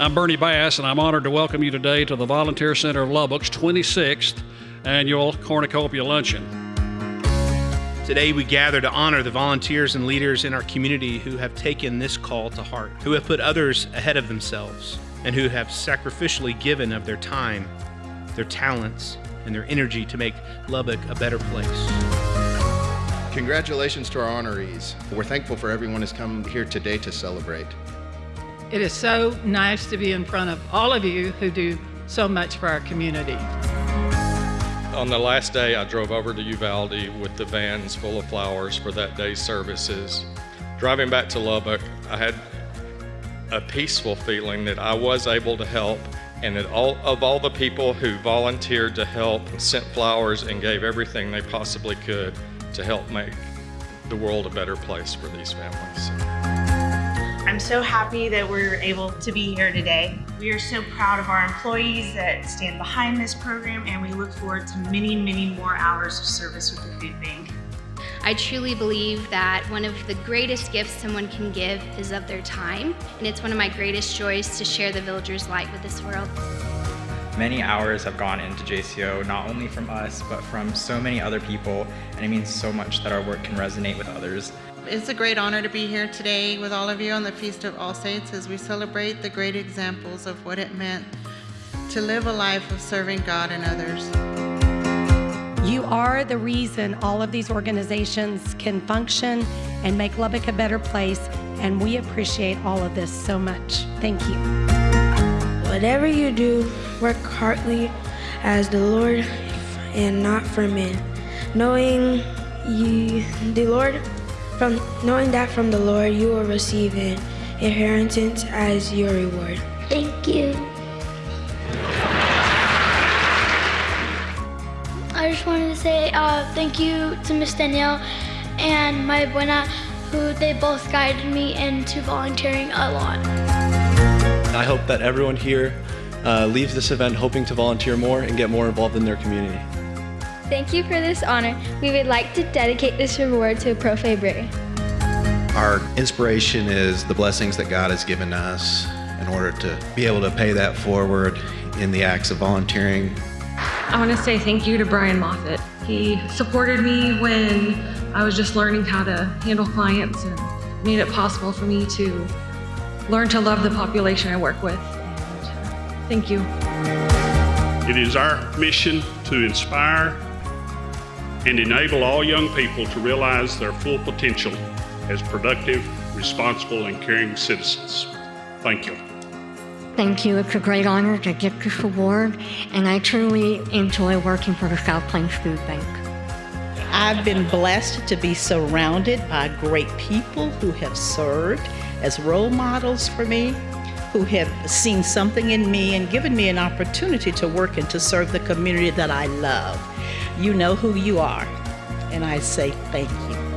I'm Bernie Bass, and I'm honored to welcome you today to the Volunteer Center of Lubbock's 26th annual Cornucopia Luncheon. Today, we gather to honor the volunteers and leaders in our community who have taken this call to heart, who have put others ahead of themselves, and who have sacrificially given of their time, their talents, and their energy to make Lubbock a better place. Congratulations to our honorees. We're thankful for everyone who's come here today to celebrate. It is so nice to be in front of all of you who do so much for our community. On the last day, I drove over to Uvalde with the vans full of flowers for that day's services. Driving back to Lubbock, I had a peaceful feeling that I was able to help and that all of all the people who volunteered to help sent flowers and gave everything they possibly could to help make the world a better place for these families. I'm so happy that we're able to be here today. We are so proud of our employees that stand behind this program and we look forward to many, many more hours of service with the food bank. I truly believe that one of the greatest gifts someone can give is of their time, and it's one of my greatest joys to share the villager's light with this world. Many hours have gone into JCO, not only from us, but from so many other people, and it means so much that our work can resonate with others. It's a great honor to be here today with all of you on the Feast of All Saints as we celebrate the great examples of what it meant to live a life of serving God and others. You are the reason all of these organizations can function and make Lubbock a better place, and we appreciate all of this so much. Thank you. Whatever you do, work heartily as the Lord and not for men, knowing you, the Lord from knowing that from the Lord you will receive an inheritance as your reward. Thank you. I just wanted to say uh, thank you to Miss Danielle and my buena, who they both guided me into volunteering a lot. I hope that everyone here uh, leaves this event hoping to volunteer more and get more involved in their community. Thank you for this honor. We would like to dedicate this reward to Profe Bray. Our inspiration is the blessings that God has given us in order to be able to pay that forward in the acts of volunteering. I want to say thank you to Brian Moffett. He supported me when I was just learning how to handle clients and made it possible for me to learn to love the population I work with. And thank you. It is our mission to inspire and enable all young people to realize their full potential as productive, responsible, and caring citizens. Thank you. Thank you. It's a great honor to get this award, and I truly enjoy working for the South Plains Food Bank. I've been blessed to be surrounded by great people who have served as role models for me, who have seen something in me and given me an opportunity to work and to serve the community that I love. You know who you are, and I say thank you.